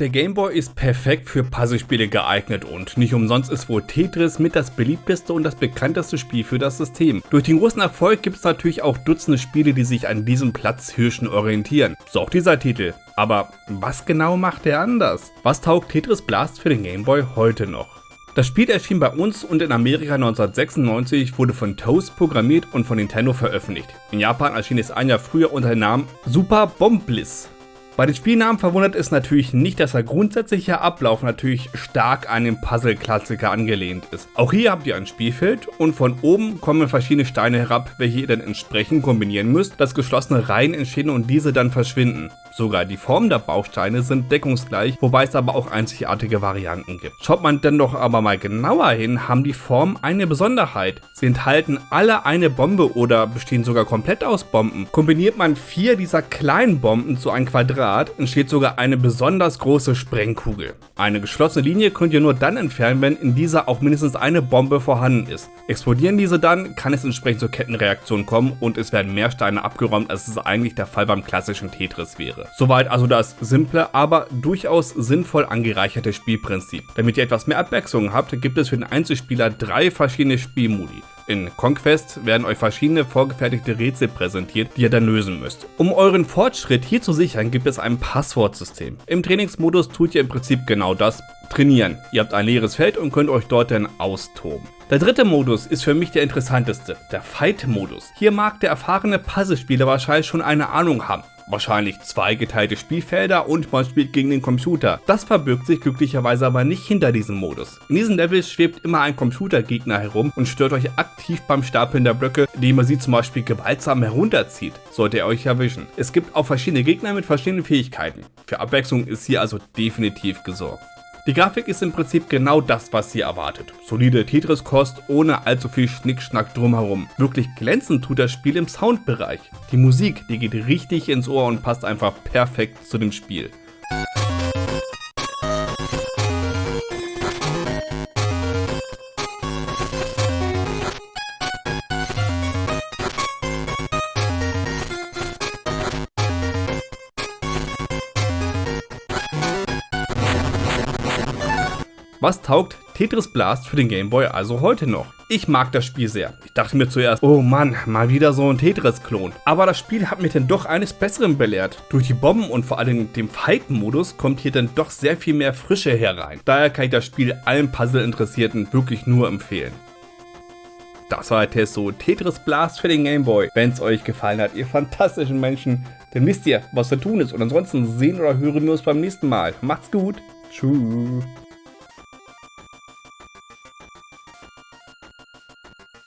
Der Gameboy ist perfekt für Puzzlespiele geeignet und nicht umsonst ist wohl Tetris mit das beliebteste und das bekannteste Spiel für das System. Durch den großen Erfolg gibt es natürlich auch Dutzende Spiele, die sich an diesem Platzhirschen orientieren. So auch dieser Titel. Aber was genau macht er anders? Was taugt Tetris Blast für den Gameboy heute noch? Das Spiel erschien bei uns und in Amerika 1996, wurde von Toast programmiert und von Nintendo veröffentlicht. In Japan erschien es ein Jahr früher unter dem Namen Super Bomb Bliss. Bei den Spielnamen verwundert es natürlich nicht, dass der grundsätzliche Ablauf natürlich stark an den Puzzle-Klassiker angelehnt ist. Auch hier habt ihr ein Spielfeld und von oben kommen verschiedene Steine herab, welche ihr dann entsprechend kombinieren müsst, dass geschlossene Reihen entstehen und diese dann verschwinden. Sogar die Formen der Bausteine sind deckungsgleich, wobei es aber auch einzigartige Varianten gibt. Schaut man denn doch aber mal genauer hin, haben die Formen eine Besonderheit. Sie enthalten alle eine Bombe oder bestehen sogar komplett aus Bomben. Kombiniert man vier dieser kleinen Bomben zu einem Quadrat, entsteht sogar eine besonders große Sprengkugel. Eine geschlossene Linie könnt ihr nur dann entfernen, wenn in dieser auch mindestens eine Bombe vorhanden ist. Explodieren diese dann, kann es entsprechend zur Kettenreaktion kommen und es werden mehr Steine abgeräumt, als es eigentlich der Fall beim klassischen Tetris wäre. Soweit also das simple, aber durchaus sinnvoll angereicherte Spielprinzip. Damit ihr etwas mehr Abwechslung habt, gibt es für den Einzelspieler drei verschiedene Spielmodi. In Conquest werden euch verschiedene vorgefertigte Rätsel präsentiert, die ihr dann lösen müsst. Um euren Fortschritt hier zu sichern, gibt es ein Passwortsystem. Im Trainingsmodus tut ihr im Prinzip genau das, trainieren. Ihr habt ein leeres Feld und könnt euch dort dann austoben. Der dritte Modus ist für mich der interessanteste, der Fight-Modus. Hier mag der erfahrene Puzzlespieler wahrscheinlich schon eine Ahnung haben wahrscheinlich zwei geteilte Spielfelder und man spielt gegen den Computer. Das verbirgt sich glücklicherweise aber nicht hinter diesem Modus. In diesen Levels schwebt immer ein Computergegner herum und stört euch aktiv beim Stapeln der Blöcke, indem er sie zum Beispiel gewaltsam herunterzieht, sollte er euch erwischen. Es gibt auch verschiedene Gegner mit verschiedenen Fähigkeiten. Für Abwechslung ist hier also definitiv gesorgt. Die Grafik ist im Prinzip genau das, was sie erwartet. Solide Tetris-Kost ohne allzu viel Schnickschnack drumherum. Wirklich glänzend tut das Spiel im Soundbereich. Die Musik, die geht richtig ins Ohr und passt einfach perfekt zu dem Spiel. Was taugt Tetris Blast für den Gameboy also heute noch? Ich mag das Spiel sehr. Ich dachte mir zuerst, oh Mann, mal wieder so ein Tetris-Klon. Aber das Spiel hat mich dann doch eines Besseren belehrt. Durch die Bomben und vor allem dem Fight-Modus kommt hier dann doch sehr viel mehr Frische herein. Daher kann ich das Spiel allen Puzzle-Interessierten wirklich nur empfehlen. Das war der Test so Tetris Blast für den Gameboy. Wenn es euch gefallen hat, ihr fantastischen Menschen, dann wisst ihr, was zu tun ist. Und ansonsten sehen oder hören wir uns beim nächsten Mal. Macht's gut. Tschüss.